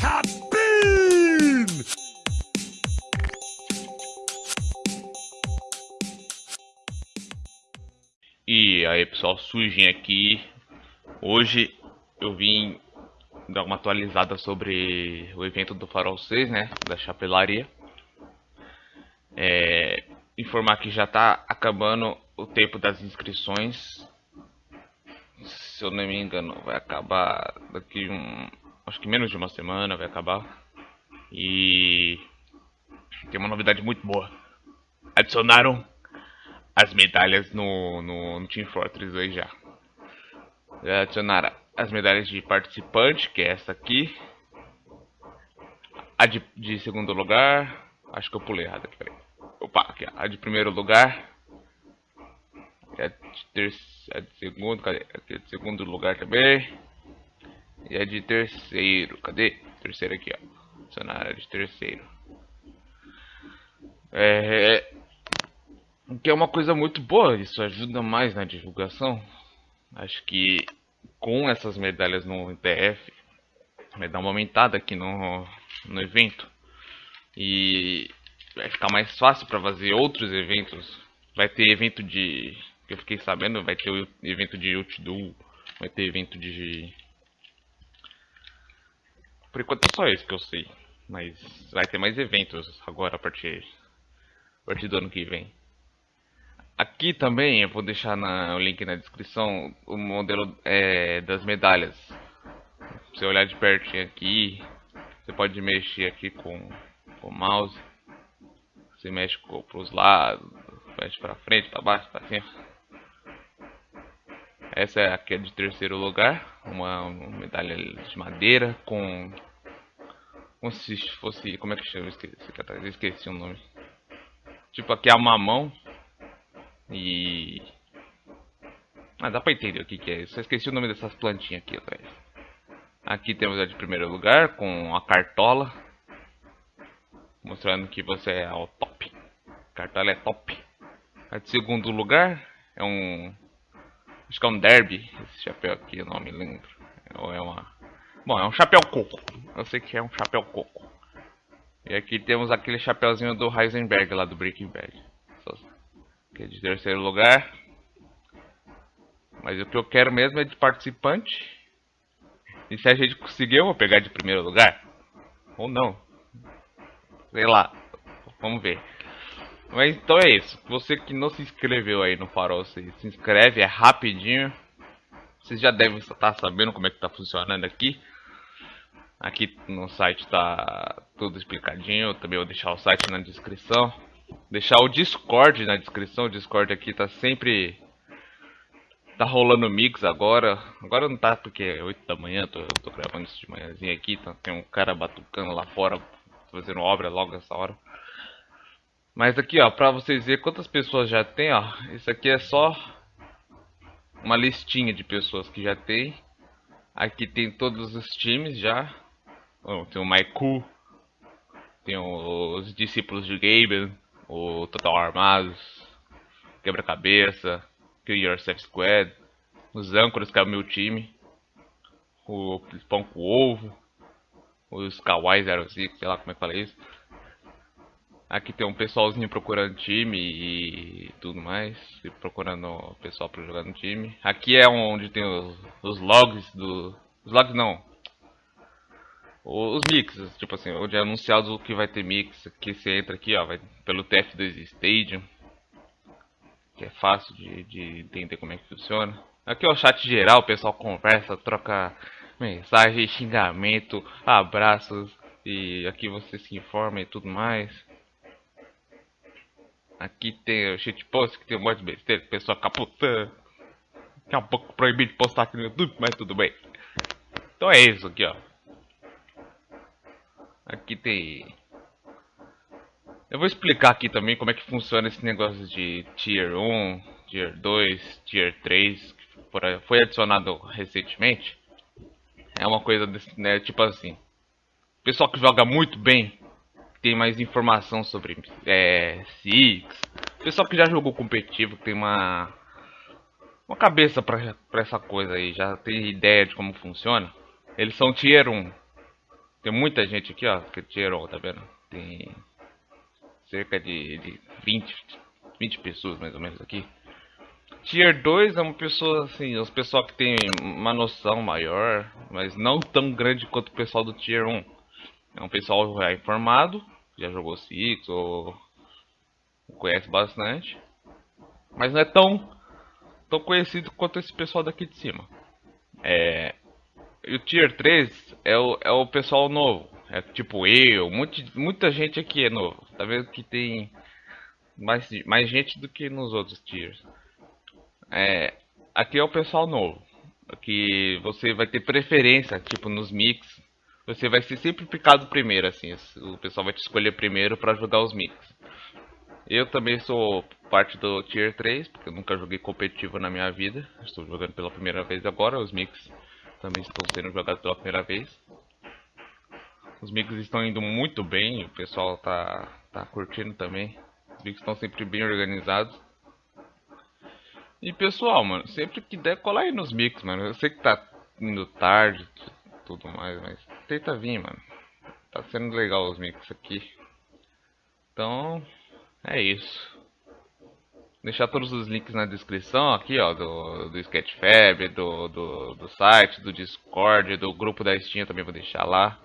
Cabine! E aí pessoal, sujinho aqui. Hoje eu vim dar uma atualizada sobre o evento do Farol 6, né? Da chapelaria. É, informar que já está acabando o tempo das inscrições. Se eu não me engano, vai acabar daqui um. Acho que menos de uma semana vai acabar. E tem uma novidade muito boa. Adicionaram as medalhas no, no, no Team Fortress 2 já. Adicionaram as medalhas de participante, que é essa aqui. A de, de segundo lugar. Acho que eu pulei errado aqui, peraí. Opa, aqui, a de primeiro lugar. A de, ter, a de segundo, cadê? A de segundo lugar também. E a de terceiro, cadê? Terceiro aqui, ó. A de terceiro. É, que é uma coisa muito boa, isso ajuda mais na divulgação. Acho que com essas medalhas no ITF vai dar uma aumentada aqui no, no evento. E vai ficar mais fácil para fazer outros eventos. Vai ter evento de. que eu fiquei sabendo, vai ter evento de Outdoor, vai ter evento de. Por enquanto é só esse que eu sei. Mas vai ter mais eventos agora a partir, a partir do ano que vem. Aqui também eu vou deixar na, o link na descrição o modelo é, das medalhas. Se você olhar de pertinho aqui, você pode mexer aqui com, com o mouse. Você mexe para os lados, mexe para frente, para baixo, para cima. Essa é aqui é de terceiro lugar, uma, uma medalha de madeira com como se fosse, como é que chama? Esqueci, esqueci o nome. Tipo aqui é uma mão e... Ah, dá pra entender o que, que é. Só esqueci o nome dessas plantinhas aqui atrás. Aqui temos a de primeiro lugar, com a cartola. Mostrando que você é o top. Cartola é top. A de segundo lugar é um... Acho que é um derby. Esse chapéu aqui, eu não me lembro. Ou é uma... Bom, é um chapéu coco. Eu sei que é um chapéu coco. E aqui temos aquele chapéuzinho do Heisenberg lá do Breaking Bad que é de terceiro lugar. Mas o que eu quero mesmo é de participante. E se a gente conseguir, eu vou pegar de primeiro lugar. Ou não. Sei lá. Vamos ver. Mas então é isso. Você que não se inscreveu aí no Farol, se, inscreve, é rapidinho. Vocês já devem estar sabendo como é que está funcionando aqui. Aqui no site está tudo explicadinho. Eu também vou deixar o site na descrição. Deixar o Discord na descrição. O Discord aqui tá sempre. Tá rolando mix agora. Agora não tá porque é 8 da manhã. Tô, tô gravando isso de manhãzinha aqui. Então tem um cara batucando lá fora. Fazendo obra logo essa hora. Mas aqui, ó, pra vocês verem quantas pessoas já tem, ó. Isso aqui é só uma listinha de pessoas que já tem. Aqui tem todos os times já. tem o Maiku. Tem os discípulos de Gaben o Total Armados, Quebra-Cabeça, Kill Yourself Squad, os âncoras que é o meu time, o Pão com Ovo, os Kawaii 05, sei lá como é que fala isso. Aqui tem um pessoalzinho procurando time e tudo mais, procurando o pessoal para jogar no time. Aqui é onde tem os, os logs do... Os logs não, os mixes, tipo assim, onde é anunciado que vai ter mix, que você entra aqui, ó, vai pelo TF2 Stadium, que é fácil de, de entender como é que funciona. Aqui é o chat geral, o pessoal conversa, troca mensagem, xingamento, abraços, e aqui você se informa e tudo mais. Aqui tem o shitpost, que tem um monte de besteira, o pessoal caputando. Que é um pouco proibido de postar aqui no YouTube, mas tudo bem. Então é isso aqui, ó. Aqui tem... Eu vou explicar aqui também como é que funciona esse negócio de Tier 1, Tier 2, Tier 3, que foi adicionado recentemente. É uma coisa, desse, né, tipo assim... Pessoal que joga muito bem, tem mais informação sobre é, Six. Pessoal que já jogou competitivo, tem uma uma cabeça pra essa coisa aí, já tem ideia de como funciona. Eles são Tier 1. Tem muita gente aqui, ó, que Tier 1, tá vendo? Tem cerca de, de 20, 20 pessoas mais ou menos aqui. Tier 2 é uma pessoa assim, os pessoal que tem uma noção maior, mas não tão grande quanto o pessoal do Tier 1. É um pessoal já informado, já jogou Six ou conhece bastante, mas não é tão tão conhecido quanto esse pessoal daqui de cima. É, e o Tier 3 é o, é o pessoal novo. É tipo eu, muita, muita gente aqui é novo. Tá vendo que tem mais, mais gente do que nos outros tiers. É, aqui é o pessoal novo. Aqui você vai ter preferência, tipo nos mix. Você vai ser sempre picado primeiro, assim. O pessoal vai te escolher primeiro para jogar os mix. Eu também sou parte do Tier 3, porque eu nunca joguei competitivo na minha vida. Estou jogando pela primeira vez agora, os mix também estão sendo jogados pela primeira vez. Os mix estão indo muito bem, o pessoal tá, tá curtindo também. Os mix estão sempre bem organizados. E pessoal, mano, sempre que der, cola aí nos mix, mano. Eu sei que tá indo tarde tudo mais, mas tenta vir, mano. Tá sendo legal os mix aqui. Então, é isso. Deixar todos os links na descrição aqui, ó, do, do Sketchfab, do, do, do site, do Discord, do grupo da Steam também vou deixar lá.